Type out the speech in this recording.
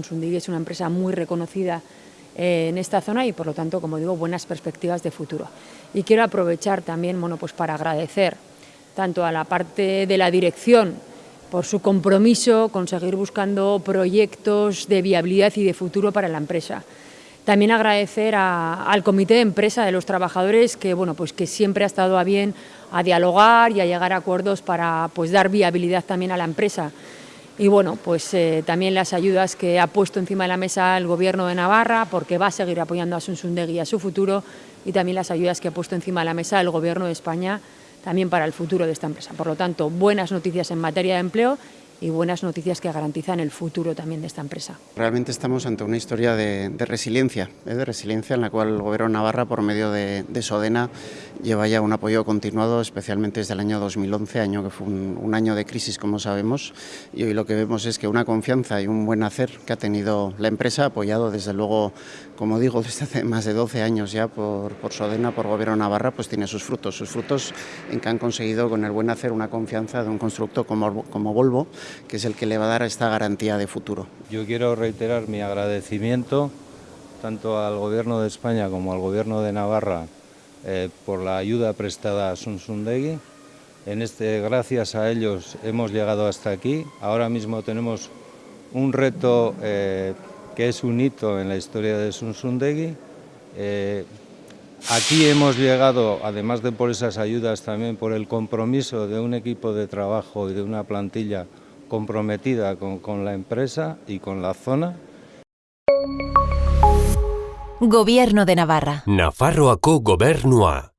Sundigi es una empresa muy reconocida eh, en esta zona y por lo tanto, como digo, buenas perspectivas de futuro. Y quiero aprovechar también bueno, pues para agradecer tanto a la parte de la dirección por su compromiso con seguir buscando proyectos de viabilidad y de futuro para la empresa. También agradecer a, al comité de empresa de los trabajadores que, bueno, pues que siempre ha estado a bien a dialogar y a llegar a acuerdos para pues, dar viabilidad también a la empresa y bueno, pues eh, también las ayudas que ha puesto encima de la mesa el Gobierno de Navarra, porque va a seguir apoyando a Sunsundegui y a su futuro, y también las ayudas que ha puesto encima de la mesa el Gobierno de España también para el futuro de esta empresa. Por lo tanto, buenas noticias en materia de empleo y buenas noticias que garantizan el futuro también de esta empresa. Realmente estamos ante una historia de, resiliencia, ¿eh? de resiliencia en la cual el Gobierno Navarra, por medio de, de, Sodena, lleva ya un apoyo continuado, especialmente desde el año 2011, año que fue un, año de crisis, como sabemos, y hoy lo que vemos es que una confianza y un buen hacer que ha tenido la empresa, apoyado desde luego, como digo, desde hace más de 12 años ya por, Sodena, por Gobierno Navarra, pues tiene sus frutos, sus frutos en que han conseguido con el buen hacer una confianza de un constructo como, como Volvo, que es el que le va a dar esta garantía de futuro. Yo quiero reiterar mi agradecimiento tanto al Gobierno de España como al Gobierno de Navarra eh, por la ayuda prestada a Sunsundegui. En este, gracias a ellos hemos llegado hasta aquí. Ahora mismo tenemos un reto eh, que es un hito en la historia de Sunsundegui. Eh, aquí hemos llegado, además de por esas ayudas, también por el compromiso de un equipo de trabajo y de una plantilla comprometida con, con la empresa y con la zona. Gobierno de Navarra. Nafarroako gobernua.